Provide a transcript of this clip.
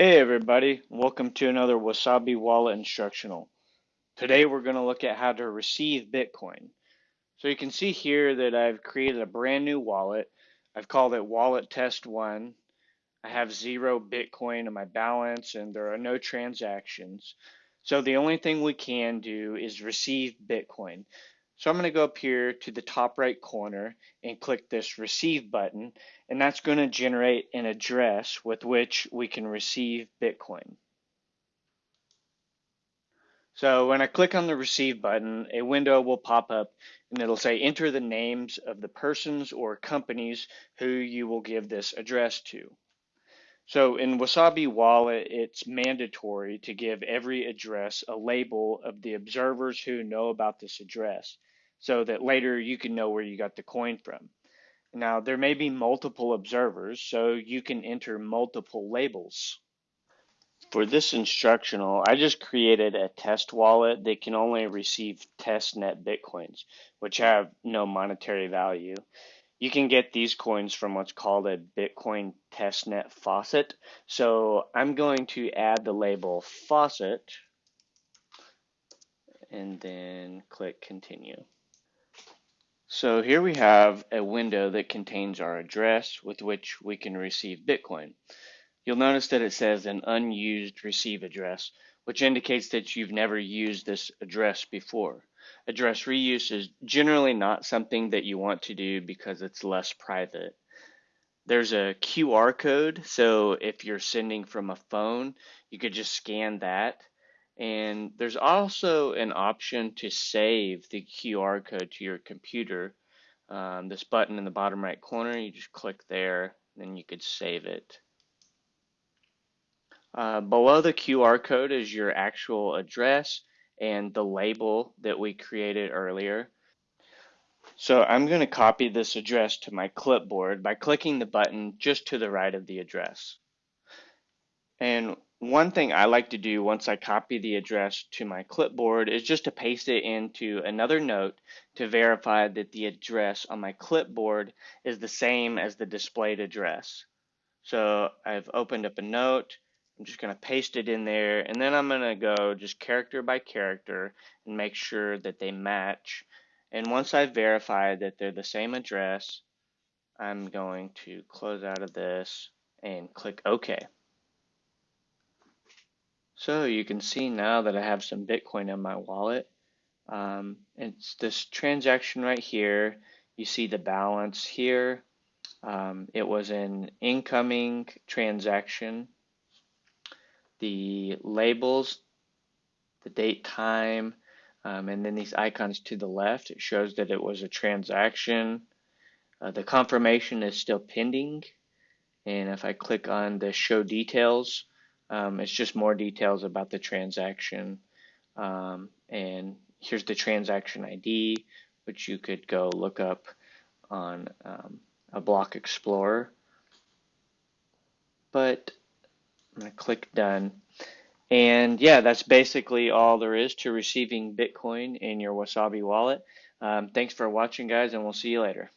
Hey everybody, welcome to another Wasabi Wallet instructional. Today we're going to look at how to receive Bitcoin. So you can see here that I've created a brand new wallet. I've called it Wallet Test 1. I have zero Bitcoin in my balance and there are no transactions. So the only thing we can do is receive Bitcoin. So I'm going to go up here to the top right corner and click this receive button and that's going to generate an address with which we can receive Bitcoin. So when I click on the receive button, a window will pop up and it'll say enter the names of the persons or companies who you will give this address to. So in Wasabi Wallet, it's mandatory to give every address a label of the observers who know about this address so that later you can know where you got the coin from. Now, there may be multiple observers, so you can enter multiple labels. For this instructional, I just created a test wallet that can only receive testnet bitcoins, which have no monetary value. You can get these coins from what's called a Bitcoin testnet faucet. So I'm going to add the label faucet and then click continue. So here we have a window that contains our address with which we can receive Bitcoin. You'll notice that it says an unused receive address, which indicates that you've never used this address before. Address reuse is generally not something that you want to do because it's less private. There's a QR code, so if you're sending from a phone, you could just scan that and there's also an option to save the QR code to your computer. Um, this button in the bottom right corner, you just click there, then you could save it. Uh, below the QR code is your actual address and the label that we created earlier. So I'm going to copy this address to my clipboard by clicking the button just to the right of the address. And one thing I like to do once I copy the address to my clipboard is just to paste it into another note to verify that the address on my clipboard is the same as the displayed address. So I've opened up a note, I'm just going to paste it in there, and then I'm going to go just character by character and make sure that they match. And once I've verified that they're the same address, I'm going to close out of this and click OK. So you can see now that I have some Bitcoin in my wallet. Um, it's this transaction right here. You see the balance here. Um, it was an incoming transaction. The labels, the date, time, um, and then these icons to the left, it shows that it was a transaction. Uh, the confirmation is still pending. And if I click on the show details, um, it's just more details about the transaction. Um, and here's the transaction ID, which you could go look up on um, a block explorer. But click done. And yeah, that's basically all there is to receiving Bitcoin in your Wasabi wallet. Um, thanks for watching, guys, and we'll see you later.